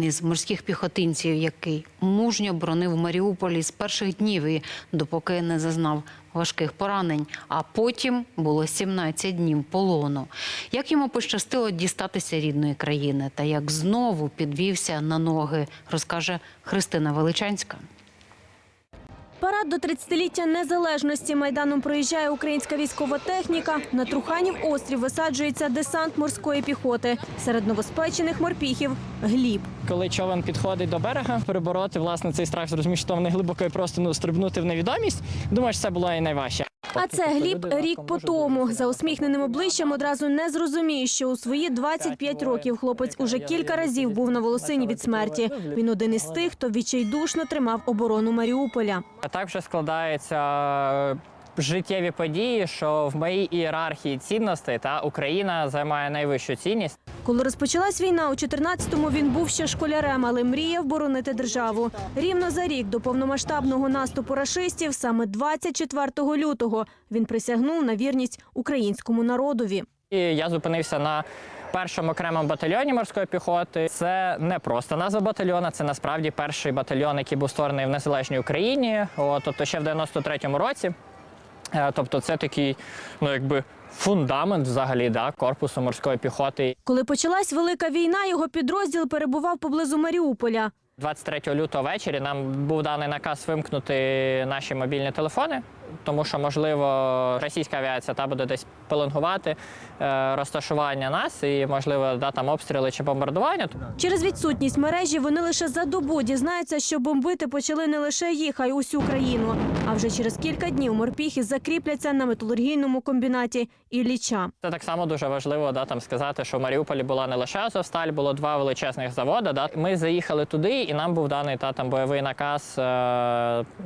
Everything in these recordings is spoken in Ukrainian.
із морських піхотинців, який мужньо бронив Маріуполі з перших днів і допоки не зазнав важких поранень. А потім було 17 днів полону. Як йому пощастило дістатися рідної країни та як знову підвівся на ноги, розкаже Христина Величанська. Парад до 30-ліття незалежності майданом проїжджає українська військова техніка. На Труханів острів висаджується десант морської піхоти. Серед новоспечених морпіхів гліб. Коли човен підходить до берега, перебороти власне цей страх, зрозуміти, що вони глибоко і просто ну, стрибнути в невідомість. Думаю, що це було і найважче. А це Гліб рік по тому. За усміхненим обличчям одразу не зрозуміє, що у свої 25 років хлопець уже кілька разів був на волосині від смерті. Він один із тих, хто відчайдушно тримав оборону Маріуполя. А так вже складаються е, життєві події, що в моїй ієрархії цінностей та Україна займає найвищу цінність. Коли розпочалась війна у 14-му, він був ще школярем, але мріяв боронити державу. Рівно за рік до повномасштабного наступу рашистів, саме 24 лютого, він присягнув на вірність українському народові. І я зупинився на першому окремому батальйоні морської піхоти. Це не просто назва батальйона, це насправді перший батальйон, який був створений в незалежній Україні, О, тобто ще в 93-му році. Е, Тобто, це такий, ну якби фундамент взагалі да, корпусу морської піхоти. Коли почалась велика війна, його підрозділ перебував поблизу Маріуполя. 23 лютого ввечері нам був даний наказ вимкнути наші мобільні телефони, тому що, можливо, російська авіація та буде десь пеленгувати е, розташування нас і, можливо, да, там обстріли чи бомбардування. Через відсутність мережі вони лише за добу дізнаються, що бомбити почали не лише їх, а й усю країну. А вже через кілька днів морпіхи закріпляться на металургійному комбінаті Ілліча. Це так само дуже важливо да, там, сказати, що в Маріуполі була не лише Азовсталь, було два величезних заводи. Да. Ми заїхали туди, і нам був даний та, там, бойовий наказ е,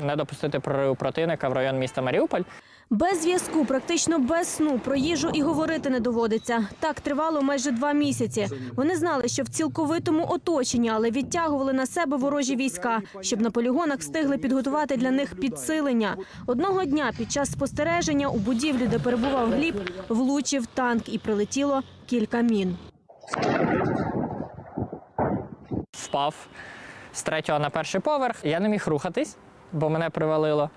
не допустити прориву противника в район міста Маріуполь. Без зв'язку, практично без сну, про їжу і говорити не доводиться. Так тривало майже два місяці. Вони знали, що в цілковитому оточенні, але відтягували на себе ворожі війська, щоб на полігонах встигли підготувати для них підсилення. Одного дня під час спостереження у будівлі, де перебував Гліб, влучив танк і прилетіло кілька мін. впав з третього на перший поверх. Я не міг рухатись, бо мене привалило.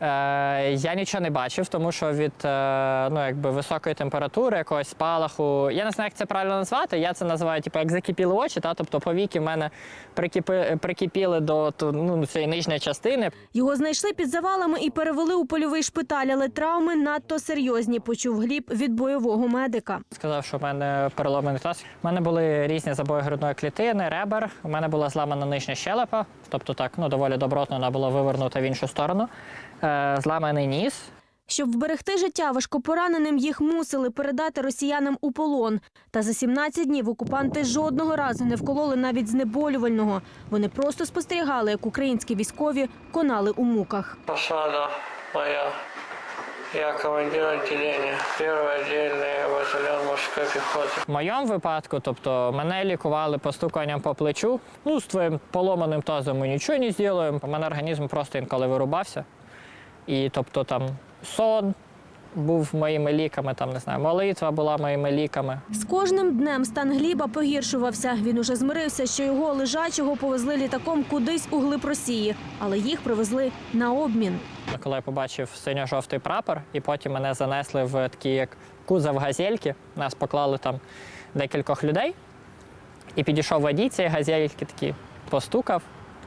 Е, я нічого не бачив, тому що від е, ну, якби високої температури, якогось спалаху. Я не знаю, як це правильно назвати. Я це називаю, типу, як закипіли очі, та? тобто повіки в мене прикипи, прикипіли до ну, цієї нижньої частини. Його знайшли під завалами і перевели у польовий шпиталь, але травми надто серйозні, почув Гліб від бойового медика. Сказав, що в мене переломаний таз. У мене були різні забої грудної клітини, ребер. У мене була зламана нижня щелепа, тобто так, ну доволі добротно вона була вивернута в іншу сторону. Е, зламаний ніс. Щоб вберегти життя важкопораненим, їх мусили передати росіянам у полон. Та за 17 днів окупанти жодного разу не вкололи навіть знеболювального. Вони просто спостерігали, як українські військові конали у муках. Посада моя. Я командир отделения. Первый отдельный батальон морской пехоты. В моєму випадку, тобто мене лікували постуканням по плечу. Ну, з твоїм поломаним тазом ми нічого не зробимо. У мене організм просто інколи вирубався. І тобто там сон був моїми ліками, там не знаю, молитва була моїми ліками. З кожним днем стан Гліба погіршувався. Він уже змирився, що його лежачого повезли літаком кудись у глиб Росії, але їх привезли на обмін. Коли я побачив синьо-жовтий прапор, і потім мене занесли в такий як кузов газельки, нас поклали там декількох людей. І підійшов водій цієї газельки, такий постукав,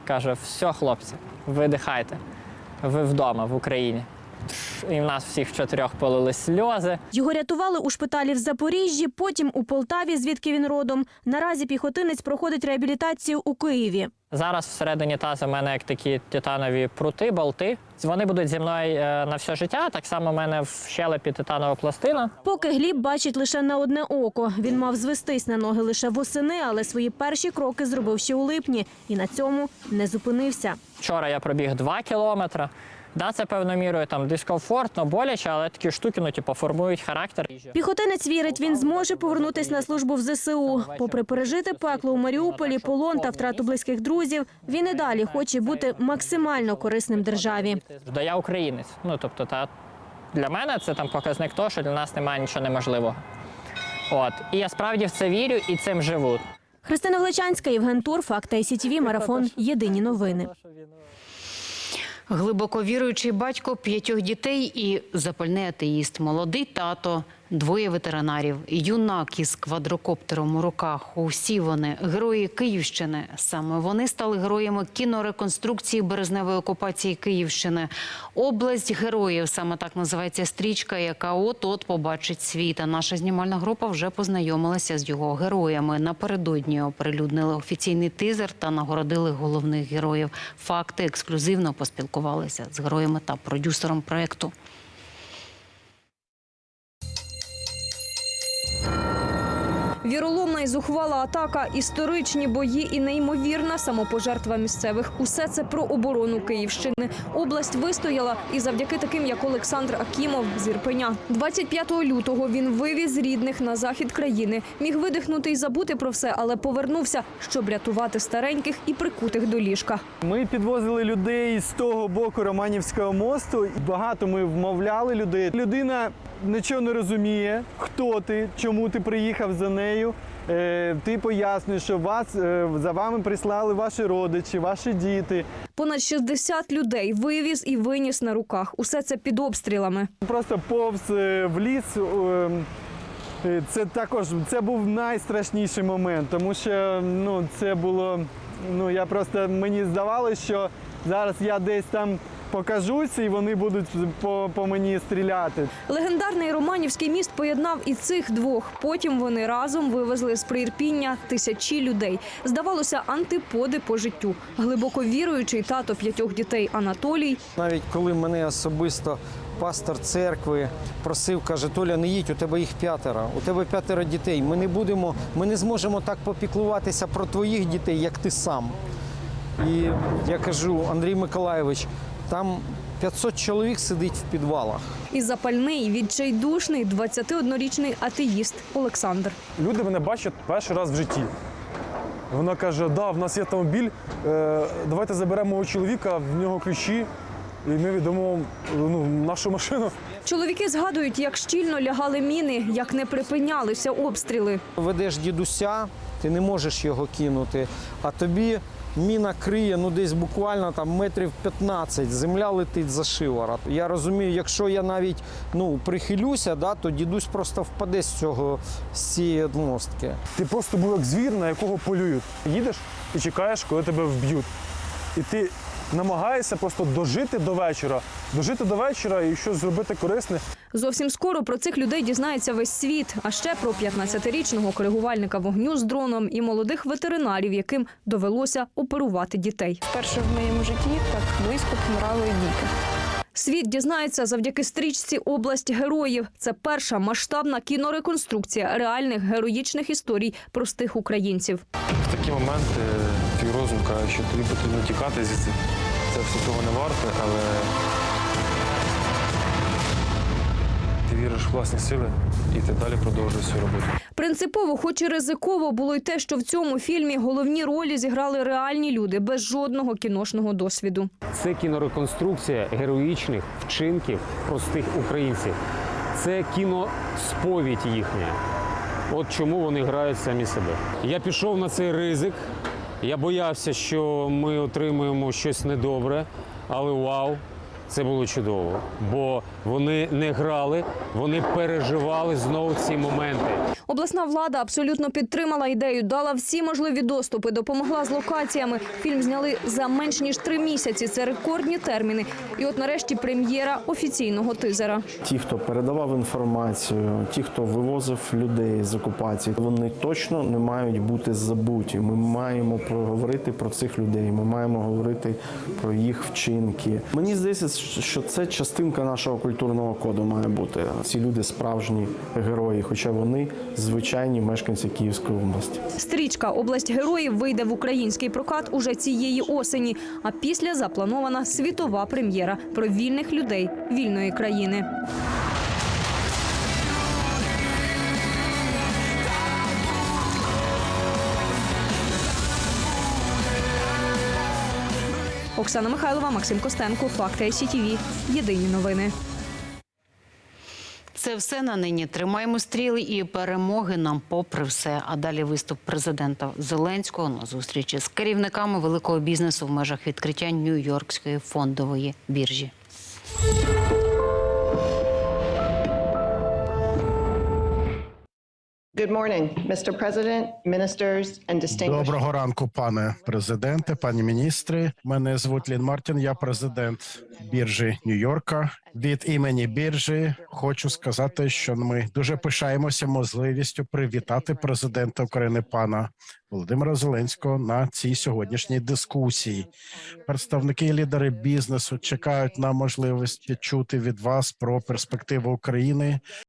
каже: все, хлопці, видихайте, ви вдома в Україні. І в нас всіх чотирьох полили сльози. Його рятували у шпиталі в Запоріжжі, потім у Полтаві, звідки він родом. Наразі піхотинець проходить реабілітацію у Києві. Зараз всередині тазу в мене як такі титанові прути, болти. Вони будуть зі мною е, на все життя. Так само в мене в щелепі титанова пластина. Поки Гліб бачить лише на одне око. Він мав звестись на ноги лише восени, але свої перші кроки зробив ще у липні і на цьому не зупинився. Вчора я пробіг 2 кілометри. Да, це певною мірою там дискомфортно, боляче, але такі штуки ну, типу, формують характер. Піхотинець вірить, він зможе повернутись на службу в ЗСУ. Попри пережити пекло у Маріуполі, полон та втрату близьких друзів, він і далі хоче бути максимально корисним державі. Да я українець. Ну тобто, та для мене це там показник того, що для нас немає нічого неможливого. От і я справді в це вірю і цим живу. Христина Гличанська, Євген Тур, Факт ICTV, Марафон. Єдині новини. Глибоко віруючий батько п'ятьох дітей і запальний атеїст, молодий тато, двоє ветеринарів, юнак із квадрокоптером у руках. Усі вони герої Київщини. Саме вони стали героями кінореконструкції березневої окупації Київщини. Область героїв саме так називається стрічка, яка от от побачить світ. А наша знімальна група вже познайомилася з його героями. Напередодні оприлюднили офіційний тизер та нагородили головних героїв. Факти ексклюзивно поспілкувалися з героями та продюсером проекту. Віроломна і зухвала атака, історичні бої і неймовірна самопожертва місцевих. Усе це про оборону Київщини. Область вистояла і завдяки таким, як Олександр Акімов з Ірпеня. 25 лютого він вивіз рідних на захід країни. Міг видихнути і забути про все, але повернувся, щоб рятувати стареньких і прикутих до ліжка. Ми підвозили людей з того боку Романівського мосту. Багато ми вмовляли людей. Людина нічого не розуміє, хто ти, чому ти приїхав за нею. Е, ти пояснюєш, що вас е, за вами прислали ваші родичі, ваші діти. Понад 60 людей вивіз і виніс на руках. Усе це під обстрілами. Просто повз е, в ліс. Це також це був найстрашніший момент, тому що ну це було. Ну я просто мені здавалося, що зараз я десь там покажуся і вони будуть по, по мені стріляти. Легендарний Романівський міст поєднав і цих двох. Потім вони разом вивезли з приірпіння тисячі людей. Здавалося, антиподи по життю. Глибоко віруючий тато п'ятьох дітей Анатолій Навіть коли мене особисто пастор церкви просив, каже, Толя, не їдь, у тебе їх п'ятеро, у тебе п'ятеро дітей. Ми не будемо, ми не зможемо так попіклуватися про твоїх дітей, як ти сам. І я кажу, Андрій Миколайович, там 500 чоловік сидить в підвалах. і запальний, відчайдушний 21-річний атеїст Олександр. Люди мене бачать перший раз в житті. Вона каже: да, в нас є автомобіль, е, давайте заберемо чоловіка, в нього ключі, і ми віддамо ну, нашу машину. Чоловіки згадують, як щільно лягали міни, як не припинялися обстріли. Ведеш дідуся, ти не можеш його кинути, а тобі міна криє ну десь буквально там метрів 15, земля летить за шиворот. Я розумію, якщо я навіть ну, прихилюся, да, то дідусь просто впаде з цього з цієї мостки. Ти просто був як звір, на якого полюють. Їдеш і чекаєш, коли тебе вб'ють. І ти намагаєшся просто дожити до вечора, дожити до вечора і щось зробити корисне. Зовсім скоро про цих людей дізнається весь світ. А ще про 15-річного коригувальника вогню з дроном і молодих ветеринарів, яким довелося оперувати дітей. Вперше в моєму житті так близько помирали діти. Світ дізнається завдяки стрічці Область героїв. Це перша масштабна кінореконструкція реальних героїчних історій простих українців. В такі моменти твій розум каже, що тобі потрібно тікати звідси. Це все того не варте, але ти віриш в власні сили і ти далі продовжуєш свою роботу. Принципово, хоч і ризиково, було й те, що в цьому фільмі головні ролі зіграли реальні люди без жодного кіношного досвіду. Це кінореконструкція героїчних вчинків простих українців. Це кіносповідь їхня. От чому вони грають самі себе. Я пішов на цей ризик. Я боявся, що ми отримаємо щось недобре, але вау, це було чудово. Бо вони не грали, вони переживали знову ці моменти. Обласна влада абсолютно підтримала ідею, дала всі можливі доступи, допомогла з локаціями. Фільм зняли за менш ніж три місяці. Це рекордні терміни. І от нарешті прем'єра офіційного тизера. Ті, хто передавав інформацію, ті, хто вивозив людей з окупації, вони точно не мають бути забуті. Ми маємо проговорити про цих людей. Ми маємо говорити про їх вчинки. Мені здається, що це частинка нашого культурного коду має бути. Ці люди справжні герої, хоча вони звичайні мешканці Київської області. Стрічка Область героїв вийде в український прокат уже цієї осені. А після запланована світова прем'єра про вільних людей вільної країни. Оксана Михайлова, Максим Костенко, Факти ICTV. Єдині новини. Це все на нині. Тримаємо стріли і перемоги нам попри все. А далі виступ президента Зеленського на зустрічі з керівниками великого бізнесу в межах відкриття Нью-Йоркської фондової біржі. Good morning, Mr. President, ministers, and distinguished. Доброго ранку, пане президенте, пані міністри. Мене звуть Лін Мартін. Я президент біржі Нью-Йорка. Від імені біржі хочу сказати, що ми дуже пишаємося можливістю привітати президента України пана Володимира Зеленського на цій сьогоднішній дискусії. Представники і лідери бізнесу чекають на можливість чути від вас про перспективу України